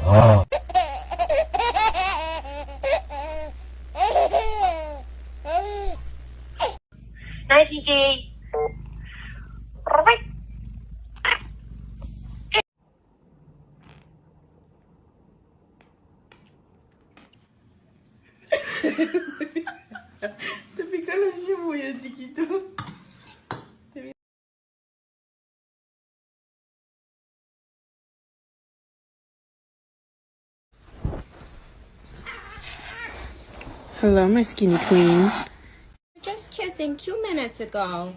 Tapi kalau semua yang dikit tu Hello, my skinny queen. Just kissing two minutes ago.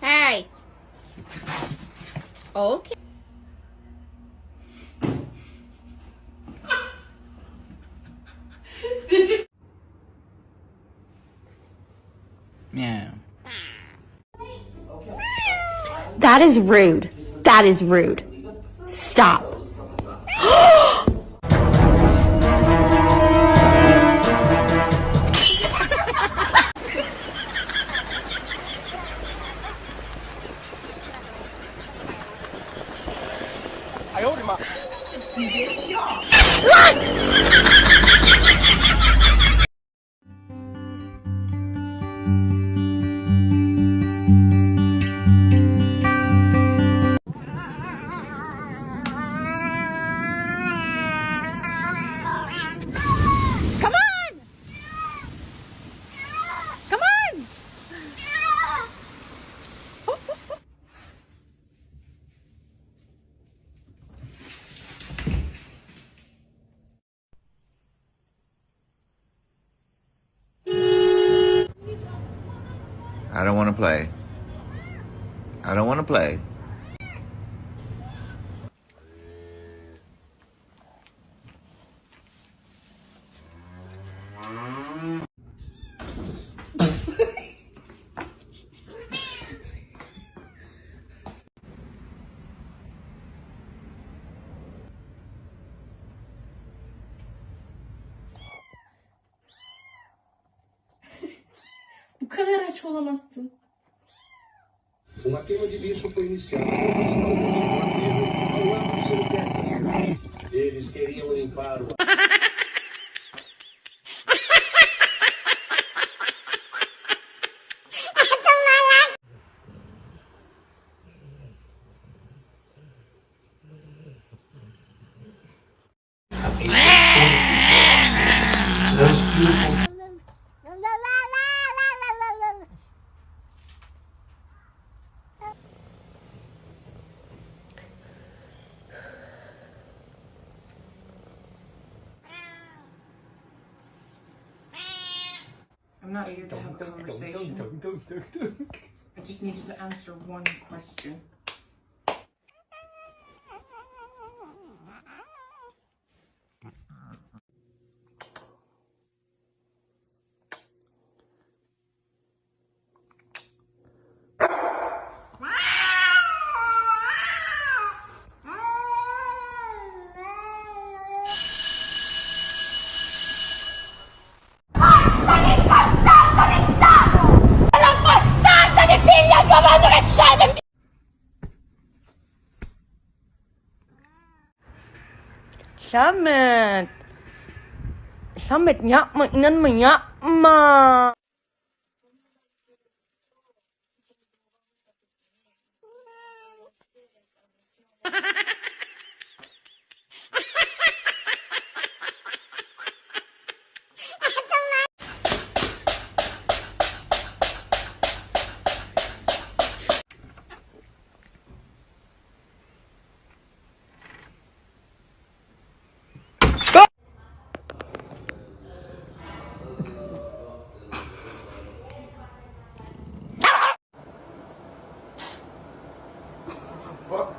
Hey. Okay. Meow. That is rude. That is rude. Stop. 哎呦我的妈！你别笑。I don't want to play. I don't want to play. Bu kadar aç olamazsın. Uma queima de lixo foi iniciada cemitério da cidade. Eles queriam limpar o I'm not here to have a conversation. I just needed to answer one question. Summit. Ờ, Summit nhá, mình nhân mình nhá. Mà yapma.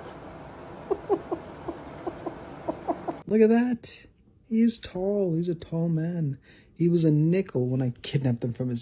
Look at that. He's tall. He's a tall man. He was a nickel when I kidnapped him from his.